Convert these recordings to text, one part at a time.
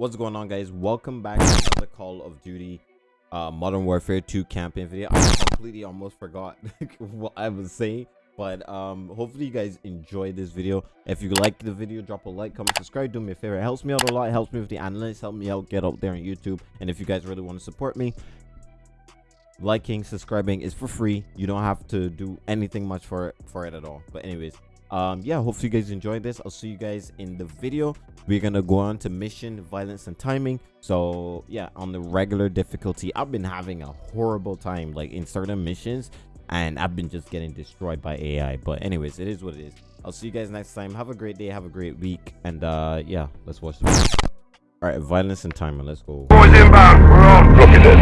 What's going on guys? Welcome back to another Call of Duty uh, Modern Warfare 2 campaign video. I completely almost forgot what I was saying. But um, hopefully you guys enjoyed this video. If you like the video, drop a like, comment, subscribe, do me a favor. It helps me out a lot. It helps me with the analytics, help me out, get out there on YouTube. And if you guys really want to support me, liking, subscribing is for free. You don't have to do anything much for it, for it at all. But anyways, um yeah hopefully you guys enjoyed this i'll see you guys in the video we're gonna go on to mission violence and timing so yeah on the regular difficulty i've been having a horrible time like in certain missions and i've been just getting destroyed by ai but anyways it is what it is i'll see you guys next time have a great day have a great week and uh yeah let's watch the all right violence and timing let's go Boys inbound. We're on. Look at this.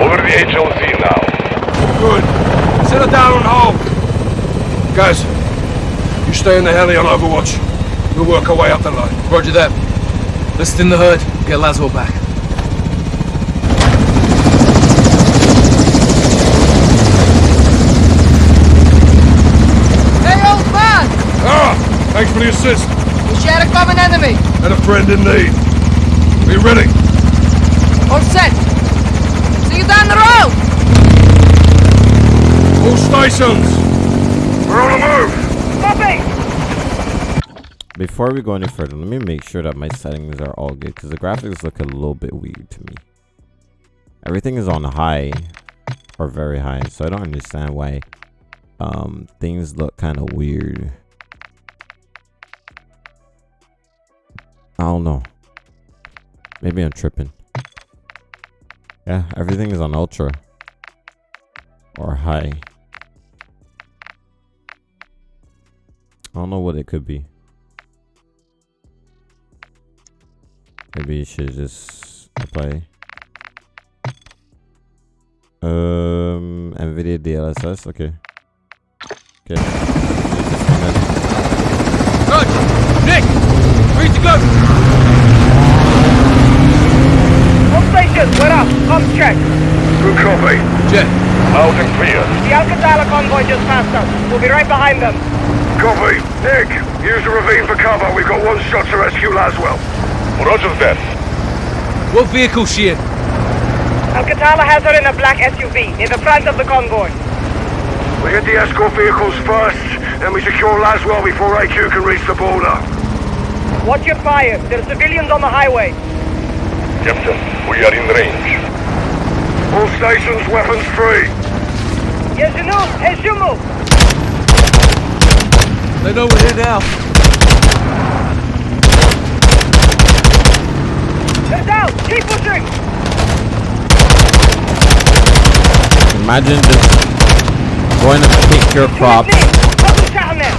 Over the HLZ now. Good. Settle down on hold. Guys, you stay in the heli on Overwatch. We'll work our way up the line. Roger that. Let's thin the herd, get Laswell back. Hey, old man! Ah! Thanks for the assist. We share a common enemy. And a friend in need. Are you ready? All set. See you down the road. All stations! We're on the move. Copy. before we go any further let me make sure that my settings are all good because the graphics look a little bit weird to me everything is on high or very high so i don't understand why um things look kind of weird i don't know maybe i'm tripping yeah everything is on ultra or high i don't know what it could be Maybe you should just apply. Um, NVIDIA DLSS. Okay. Okay. Roger! Nick! Ready to go! All stations, we're up. Comms check. Good copy. Jet, Loud and clear. The Al-Qatala convoy just passed us. We'll be right behind them. Copy. Nick, use the ravine for cover. We've got one shot to rescue Laswell. Roger that. what vehicle she in? Al-Qatala has her in a black SUV near the front of the convoy. We hit the escort vehicles first, then we secure Laswell before AQ can reach the border. Watch your fire. There are civilians on the highway. Captain, we are in range. All stations, weapons free. Yes, you know. Hey, Shumu. They know we're here now. They're down. Keep pushing. Imagine just going to pick your crops, Double shot on them.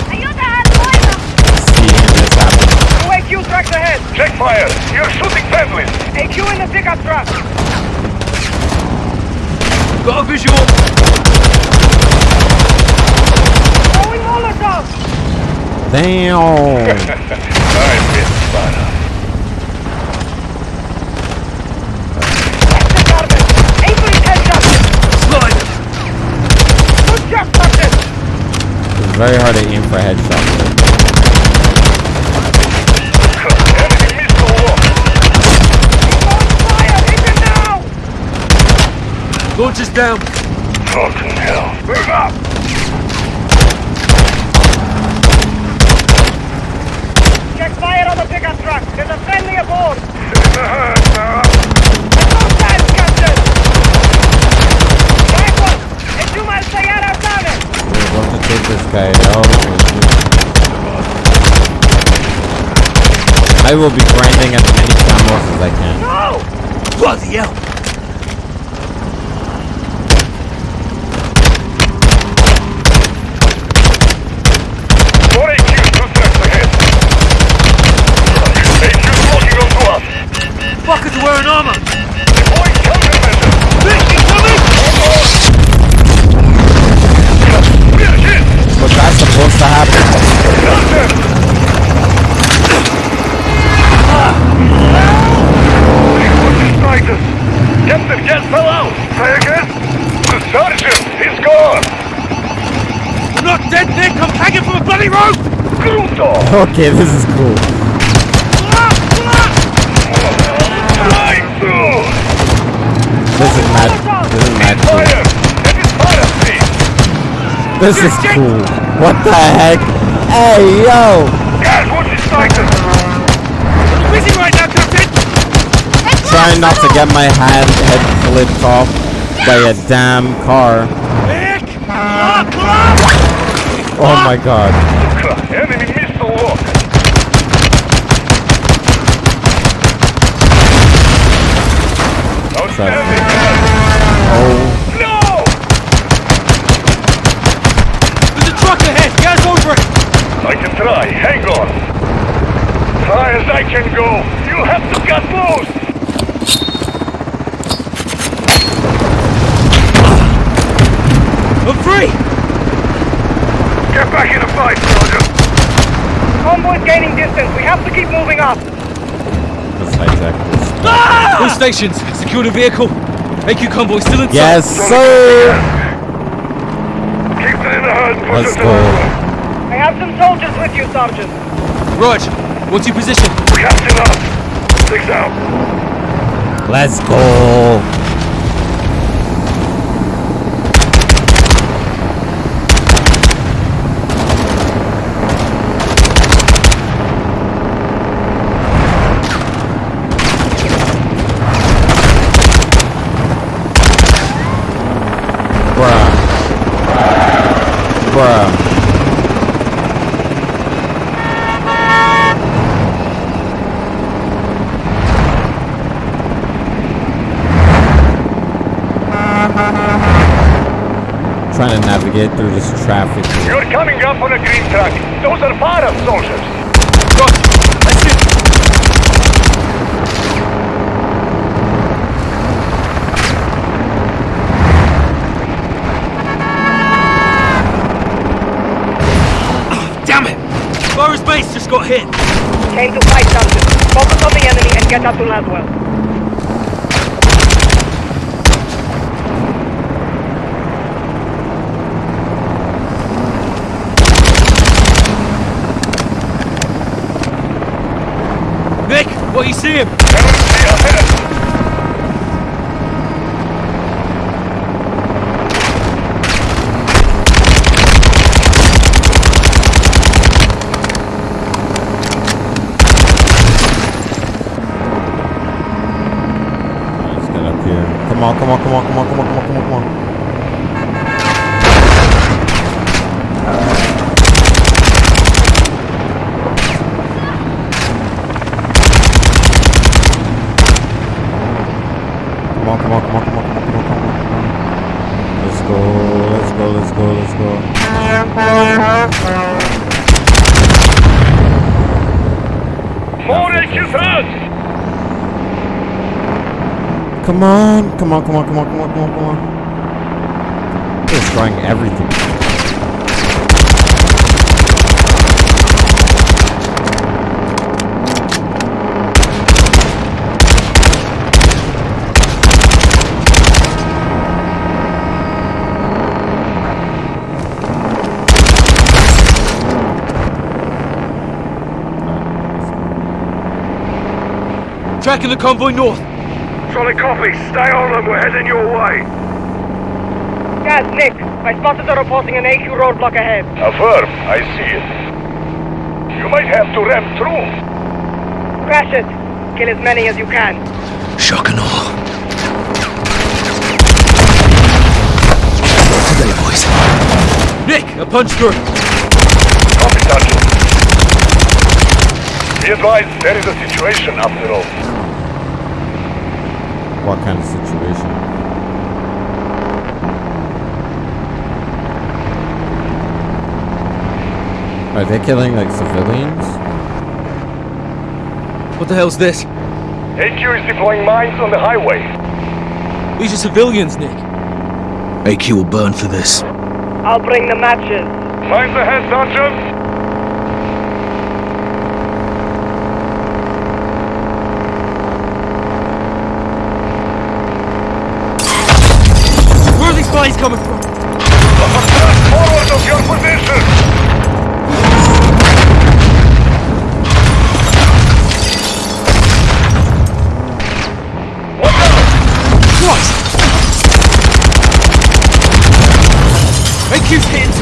seeing this happen. UAQ tracks ahead. Check fire. You're shooting families. AQ in the pickup truck. Got a visual. Throwing Molotov. Damn. I miss Spada. That's the Garmin. Aim for his headshot. Slide. Good shot, Captain. It's very hard to aim for headshots. Enemy missile lost. Throwing fire. Hit him now. Launch is down. Fucking hell. Move up. Check fire on the pickup truck. There's a friendly aboard. In the herd now. No time, Captain. Careful. Ejuma el Sayara Sane. We're going to take this guy out. I will be grinding as many camos as I can. No. Bloody hell! More AQ, two tracks ahead. AQ's locking onto us. Are wearing armor! But that's supposed to happen. Captain, Gaz fell out. Again? The sergeant, is gone. Not dead, Nick! I'm hanging from a bloody rope! Okay, this is cool. Right through! This is mad. This is mad cool. Fire! That is fire, please! This is cool. What the heck? Hey, yo! Guys, watch his sighted! Busy right now, Captain! Trying not to get my hand head flipped off by a damn car. Lock! Uh, oh my god. Enemy missile lock! Outstanding! Oh, No! There's a truck ahead! Gas over it! I can try. Hang on. High as I can go. You have to cut loose. I'm free! Get back in the fight, soldier. Convoy's gaining distance. We have to keep moving up. let's hijack this. All stations, secure the vehicle. AQ convoy still inside. Yes, sir! Keep it in the herd. Push Let's it to go. I have some soldiers with you, Sergeant. Rog, what's your position? Captain up. Six out. Let's go! Trying to navigate through this traffic. You're coming up on a green truck. Those are fire soldiers. Rog, that's it. Damn it! Forest base just got hit. Came to fight, Sergeant. Focus on the enemy and get up to Laswell. Are you seeing? Enemy ahead. Come on, come on, come on, come on, come on, come on, come on, come on. On, come on, come on, come on, come on, come on, come on, come on. Let's go, let's go, let's go, let's go. More HQs out. Come on, come on, come on, come on, come on, come on, come on. Destroying everything. Tracking the convoy north. Solid copy. Stay on them. We're heading your way. Gaz, Nick, my spotters are reporting an AQ roadblock ahead. Affirm. I see it. You might have to ram through. Crash it. Kill as many as you can. Shock and awe. Today, boys. Nick, a punch through. Copy, Sergeant. Be advised, there is a situation after all. What kind of situation? Are they killing like civilians? What the hell's this? AQ is deploying mines on the highway. These are civilians, Nick. AQ will burn for this. I'll bring the matches. Mines ahead, Sergeant. coming from? Forward of your position!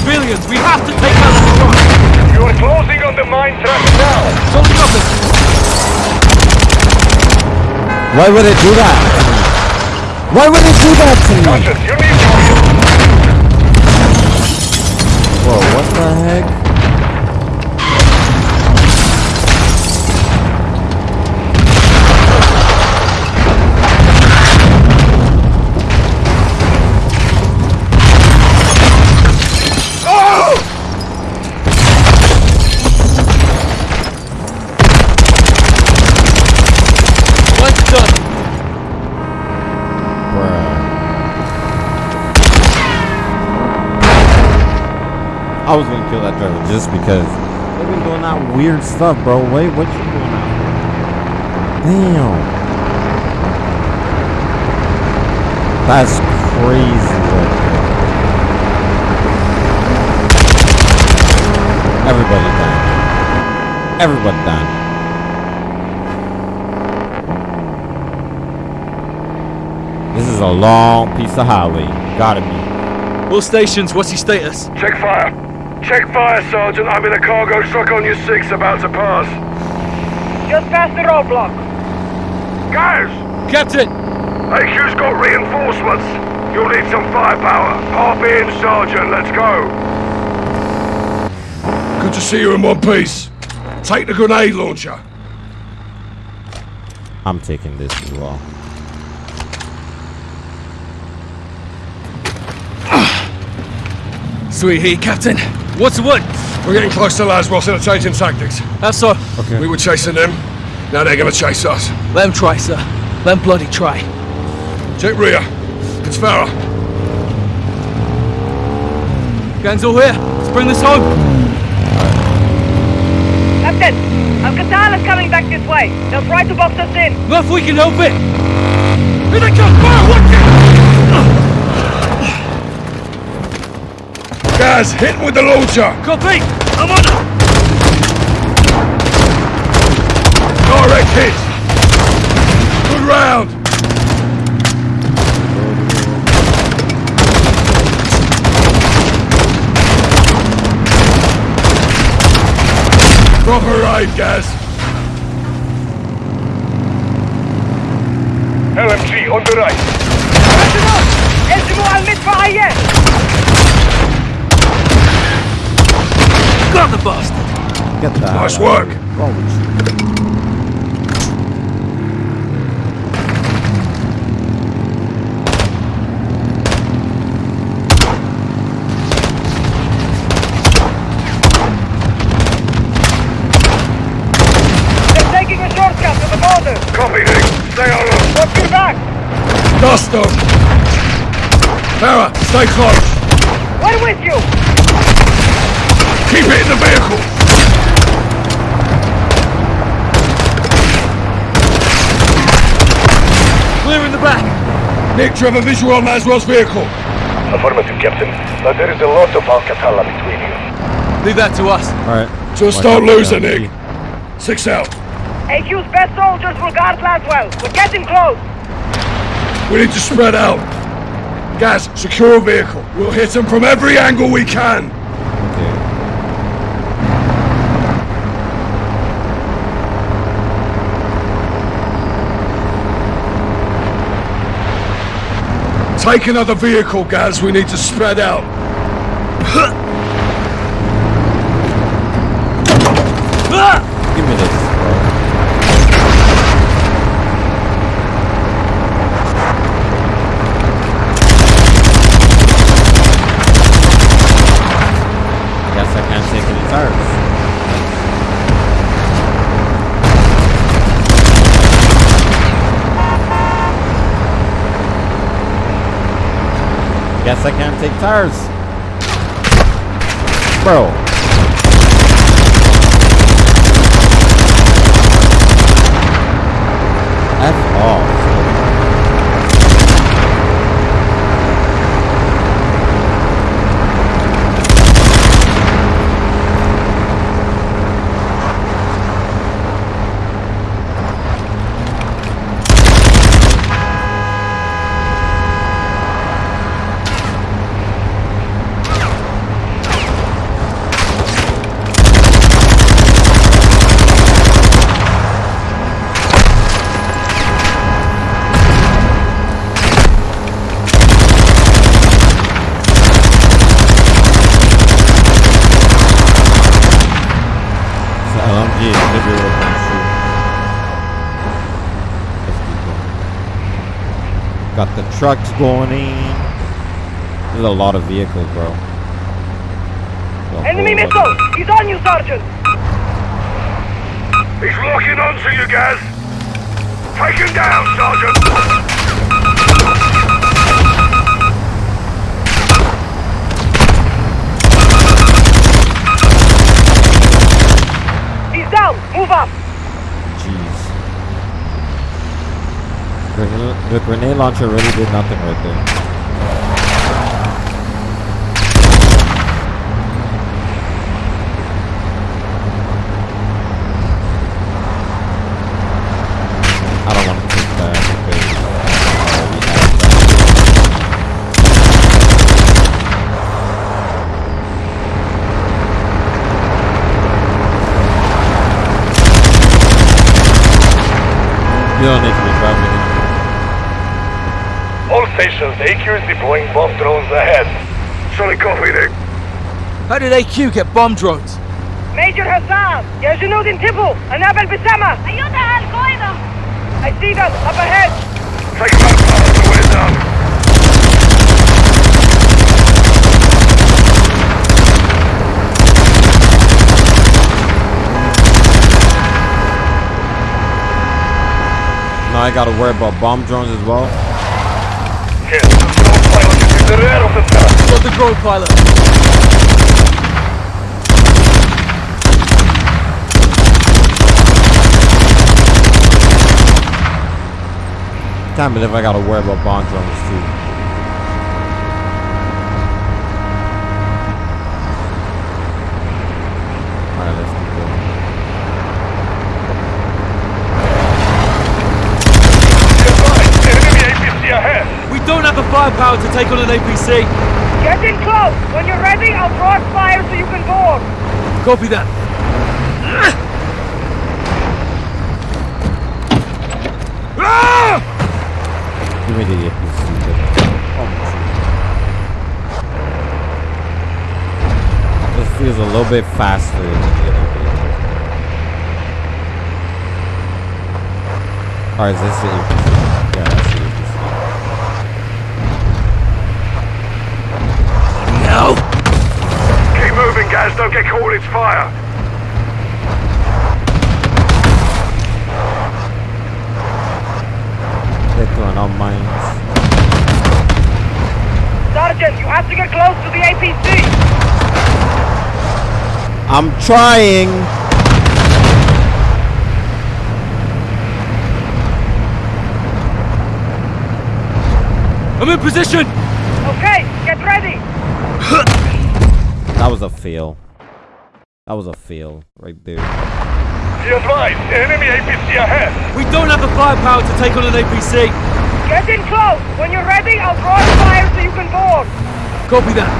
Civilians. We have to take out the front. You are closing on the mine trap now. Don't stop it. Why would it do that? Why would it do that to me? Conscious, I was gonna kill that driver just because they've been doing that weird stuff, bro. Wait, what you doing out? Damn. That's crazy right. Everybody died. Everybody died. This is a long piece of highway. Gotta be. All stations, what's your status? Check fire. Check fire, Sergeant. I'm in a cargo truck on your six about to pass. Just past the roadblock. Guys! Captain! AQ's got reinforcements. You'll need some firepower. Hop in, Sergeant. Let's go. Good to see you in one piece. Take the grenade launcher. I'm taking this as well. Sweet heat, Captain. What's the word? We're getting close to Laswell, and changing tactics. That's so? Okay. We were chasing them. Now they're gonna chase us. Let them try, sir. Let them bloody try. Check rear. It's Farah. Gang's all here. Let's bring this home. Captain, Al-Qatala's coming back this way. They'll try to box us in. Not if we can help it. Here they come! Fire! Watch Gaz, hit with the launcher! Copy! I'm on it! Direct hit! Good round! Proper aid, Gaz! LMG on the right! Elzimu! Elzimu al-midfa Got the bastard! Get that. Nice work. They're taking a shortcut to the border. Copy, Nick. Stay. Watch your back. Dust them. Farah, stay close. We're with you. Keep it in the vehicle. Clear in the back! Nick, do you have a visual on Laswell's vehicle? Affirmative, Captain. But there is a lot of Al-Qatala between you. Leave that to us. Alright. Just Watch don't lose it, Johnny. Nick. Six out. AQ's best soldiers will guard Laswell. We're getting close. We need to spread out. Guys, secure a vehicle. We'll hit them from every angle we can. Take another vehicle, Gaz. We need to spread out. Give me this, bro. Guess I can't take any tires. Guess I can't take tires. Bro. Trucks going in. There's a lot of vehicles, bro. Enemy missile! He's on you, Sergeant! He's locking onto you, guys! Take him down, Sergeant. He's down! Move up! Jeez. The grenade launcher really did nothing right there. I don't want to take that because I already have that. You don't need to be driving anymore. All stations, AQ is deploying bomb drones ahead. Solid copy, Nick. How did AQ get bomb drones? Major Hassan! يا جنود انتبهوا! أنابل بسمة! أيها القائدة! I see them! Up ahead! Take him out, Sergeant. We're done. Now I gotta worry about bomb drones as well. Got the drone pilot. Can't believe I gotta worry about bomb drones too. Alright, let's keep going. Advise, enemy APC ahead. We don't have the firepower to take on an APC. Get in close! When you're ready, I'll cross fire so you can board! Copy that. Give me the APC. Oh my God. This feels a little bit faster than the other vehicles. Or is this the APC? Yeah, that's the APC. No. Keep moving, Gaz. Don't get caught its fire. They're throwing out mines. Sergeant, you have to get close to the APC! I'm trying. I'm in position. Okay, get ready! That was a fail. That was a fail right there. Be advised, enemy APC ahead. We don't have the firepower to take on an APC. Get in close! When you're ready, I'll draw the fire so you can board! Copy that.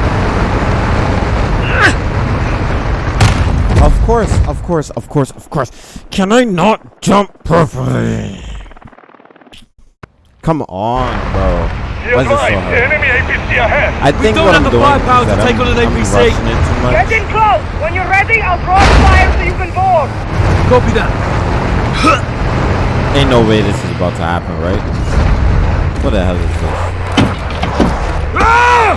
Of course, of course, of course, of course. Can I not jump perfectly? Come on, bro. Be Why is it so hard? enemy APC ahead. I think we don't what have I'm the doing firepower is to take I'm, on an I'm APC. rushing it too much. Get in close! When you're ready, I'll cross fire so you can board! Copy that. Ain't no way this is about to happen, right? What the hell is this? Ah!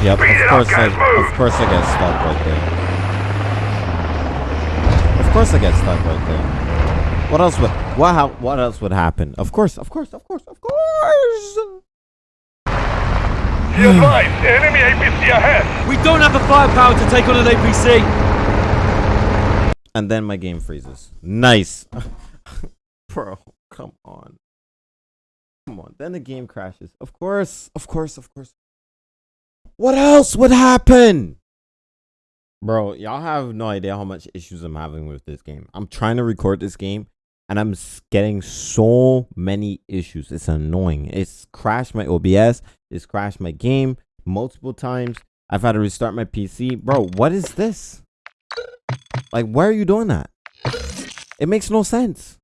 Yep, Beat of it up, course I, move. of course I get stuck right there. Of course I get stuck right there. What else would, what, how, what else would happen? Of course, of course, of course, of course! Be advised, enemy APC ahead. We don't have the firepower to take on an APC. And then my game freezes. Nice. Bro, come on. Come on. Then the game crashes. Of course, of course, of course. What else would happen? Bro, y'all have no idea how much issues I'm having with this game. I'm trying to record this game and I'm getting so many issues. It's annoying. It's crashed my OBS, it's crashed my game multiple times. I've had to restart my PC. Bro, what is this? Like, why are you doing that? It makes no sense.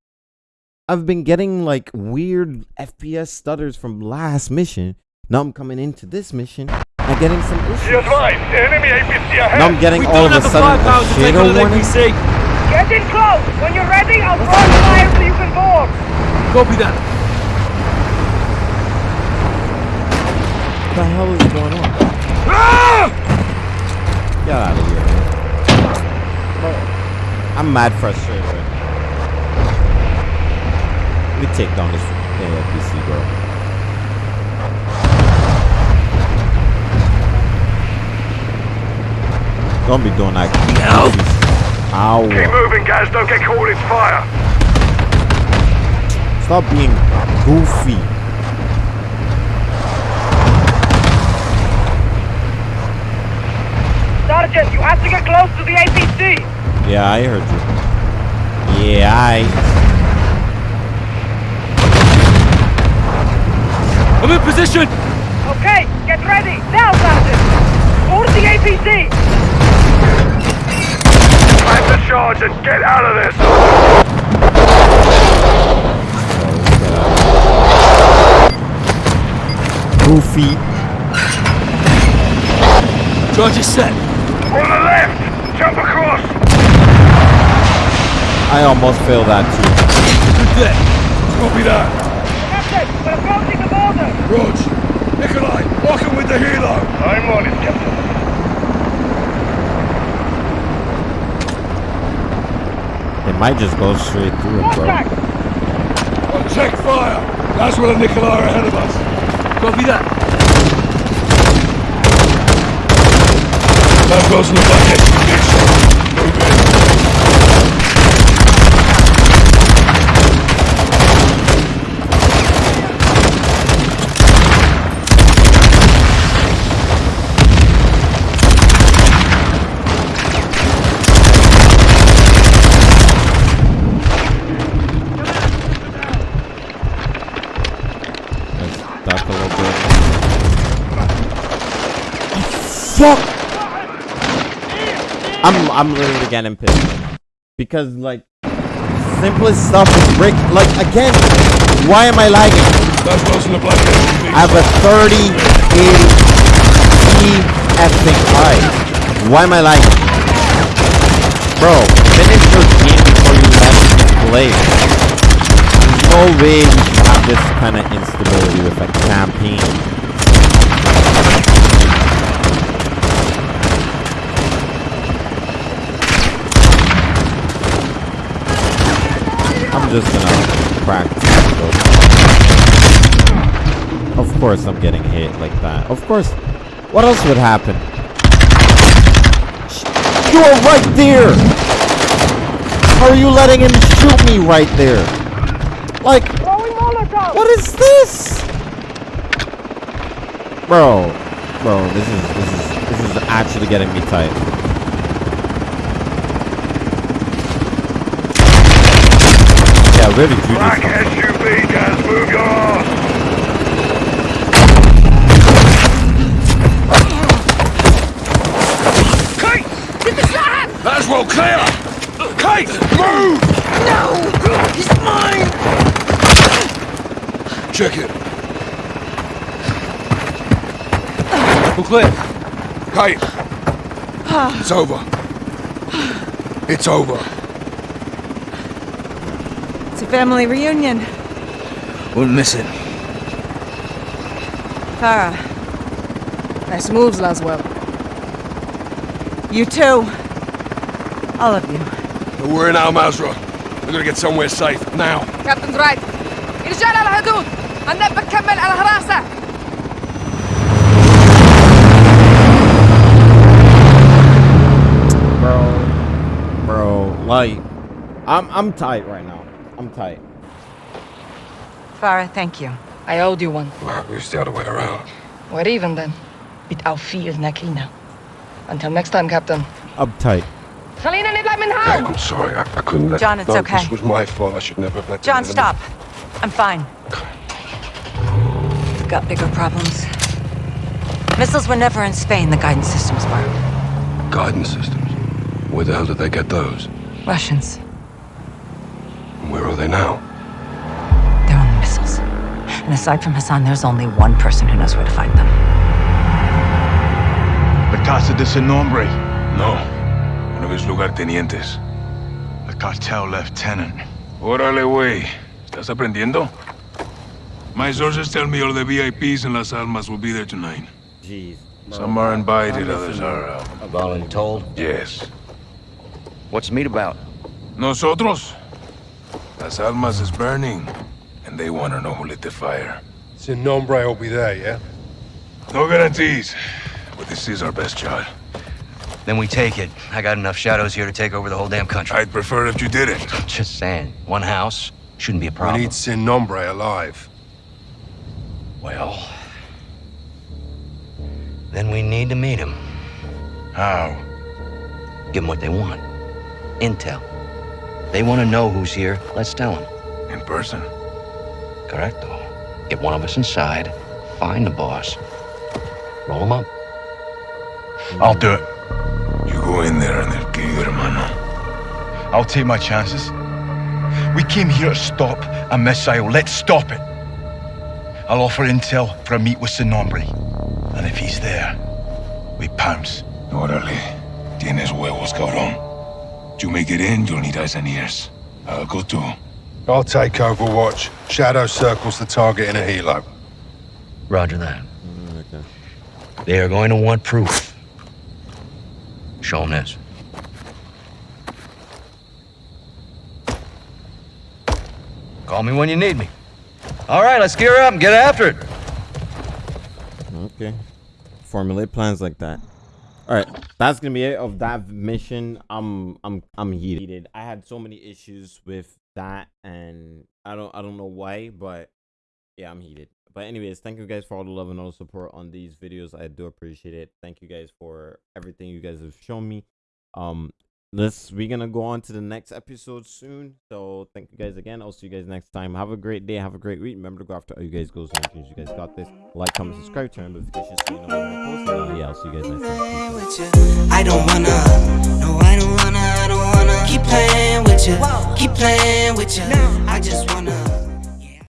I've been getting like weird FPS stutters from last mission. Now I'm coming into this mission I'm getting some issues? Be advised, enemy APC ahead. Now I'm getting We all don't of a have the sudden firepower a to take shadow on an warning. APC. Get in close. When you're ready, I'll throw the fire so you can board. Copy that. What the hell is going on? Ah! Get out of here. Bro, oh. I'm mad frustrated right now. Let me take down this AFPC, bro. Don't be doing that. Ow. Ow. Keep moving, guys. Don't get caught in fire. Stop being goofy. Sergeant, you have to get close to the APC. Yeah, I heard you. Yeah, I. I'm in position. Okay, get ready. Now, Sergeant. Board the APC. Time charge and get out of this. Goofy. Charge is set. On the left. Jump across. I almost failed that too. Good day. Copy that. Captain, we're approaching the border. Rog. Nikolai, walking with the helo. I'm on it, Captain. Might just go straight through it, bro. On check fire. That's where the Nikolai are ahead of us. Copy that. That goes in the bucket. Let's a little bit. Fuck! I'm I'm literally getting pissed because like simplest stuff is break. Like again, why am I lagging? That goes in the bucket. I have a 30 80 E effing I. Why am I lagging? Bro, finish your game before you let me play. There's no way we should have this kind of instability with a campaign. I'm just gonna practice. Of course I'm getting hit like that. Of course. What else would happen? You are right there! How are you letting him shoot me right there? Like. What is this? Bro, bro, this is this is this is actually getting me tight. Yeah, really do Black this. SUV, guys. Move your ass. Kate! Get the shot! That's well clear. Kate, move. No, he's mine. Check it. Booklet. Kate. It's over. It's over. It's a family reunion. We'll miss it. Farah. Nice moves, Laswell. You too. All of you. We're in Al Mazrah. We're gonna get somewhere safe, now. Captain's right. Inshallah, على هنبقى بكمل على هراسة. bro, bro. Like, I'm I'm tight right now. I'm tight. Farah, thank you. I owed you one. Well, it's the other way around. We're even then. بالتوفيق نكينا. Until next time, Captain. I'm tight. خلينا نطلع من Kate, هون. I'm sorry. I, I couldn't let. John, it's no, okay. This was my fault. I should never have let. the John, enemy- stop. I'm fine. We've got bigger problems. Missiles were never in Spain, the guidance systems were. Guidance systems. Where the hell did they get those? Russians. Where are they now? They're on the missiles. And aside from Hassan, there's only one person who knows where to find them. Casa de Sin Nombre, No. One of his lugartenientes. a cartel lieutenant. Órale, güey. ¿Estás aprendiendo? My sources tell me all the VIPs in Las Almas will be there tonight. Jeez. Some are invited, others are uh, Voluntold? Yes. What's the meet about? Nosotros? Las Almas is burning, and they want to know who lit the fire. Sin Nombre will be there, yeah? No guarantees, but this is our best shot. Then we take it. I got enough shadows here to take over the whole damn country. I'd prefer if you didn't. Just saying. One house shouldn't be a problem. We need Sin Nombre alive. Well... Then we need to meet him. How? Give them what they want. Intel. They want to know who's here. Let's tell them. In person. Correcto. Get one of us inside. Find the boss. Roll him up. I'll do it. You go in there and they'll kill you, hermano. I'll take my chances. We came here to stop a missile. Let's stop it. I'll offer intel for a meet with Sin Nombre. And if he's there, we pounce. Órale. Tienes huevos, cabrón. You make it in, you'll need eyes and ears. I'll go too. I'll take Overwatch. Shadow circles the target in a helo. Roger that. Okay. They are going to want proof. Show them this. Call me when you need me. All right, let's gear up and get after it. Okay. Formulate plans like that. All right, that's gonna be it of that mission. I'm I'm I'm heated. I had so many issues with that, and I don't I don't know why, but yeah, I'm heated. But anyways, thank you guys for all the love and all the support on these videos. I do appreciate it. Thank you guys for everything you guys have shown me. Um, let's we're gonna go on to the next episode soon. So thank you guys again. I'll see you guys next time. Have a great day. Have a great week. Remember to go after all you guys goes and dreams. You guys got this. Like, comment, subscribe, turn on notifications so you know when I post. And, uh, yeah, I'll see you guys next time. I don't wanna, no, I don't wanna, I don't wanna keep playing with you, keep playing with you. I just wanna.